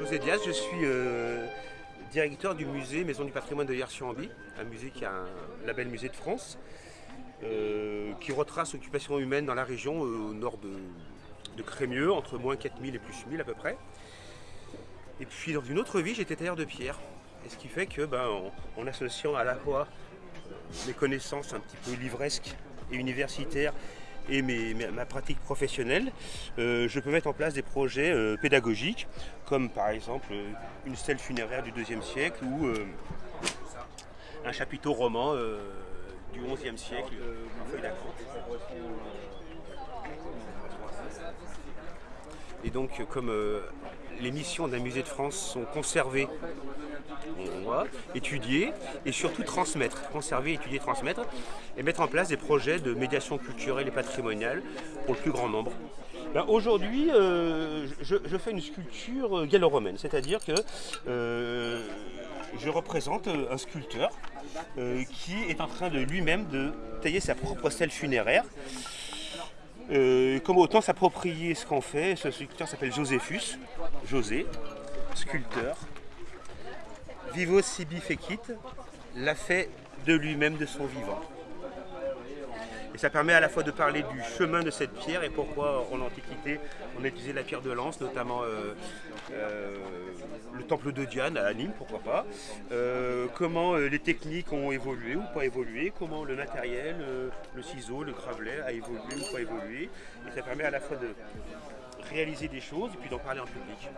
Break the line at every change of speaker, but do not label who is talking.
José Diaz, je suis euh, directeur du musée Maison du patrimoine de Hier-sur-Amby, un musée qui a un label musée de France, euh, qui retrace l'occupation humaine dans la région euh, au nord de, de Crémieux, entre moins 4000 et plus 1000 à peu près. Et puis dans une autre vie, j'étais tailleur de pierre. Et ce qui fait que, ben, en, en associant à la fois mes connaissances un petit peu livresques et universitaires et ma pratique professionnelle, euh, je peux mettre en place des projets euh, pédagogiques, comme par exemple euh, une stèle funéraire du IIe siècle ou un chapiteau roman du XIe siècle. Et donc, comme les missions d'un musée de France sont conservées, on étudier et surtout transmettre, conserver, étudier, transmettre, et mettre en place des projets de médiation culturelle et patrimoniale pour le plus grand nombre. Ben, Aujourd'hui, euh, je, fais une sculpture gallo-romaine, c'est-à-dire que euh, je représente euh, un sculpteur qui est en train de lui-même de tailler sa propre stèle funéraire. Comme autant s'approprier ce qu'on fait, ce sculpteur s'appelle Joséphus, José, sculpteur. Vivo sibi l'a fait de lui-même, de son vivant. Et ça permet à la fois de parler du chemin de cette pierre et pourquoi en Antiquité on a utilisé la pierre de lance, notamment euh, euh, le temple de Diane à Nîmes, pourquoi pas. Euh, comment les techniques ont évolué ou pas évolué, comment le matériel, le ciseau, le gravelet a évolué ou pas évolué. Et ça permet à la fois de réaliser des choses et puis d'en parler en public.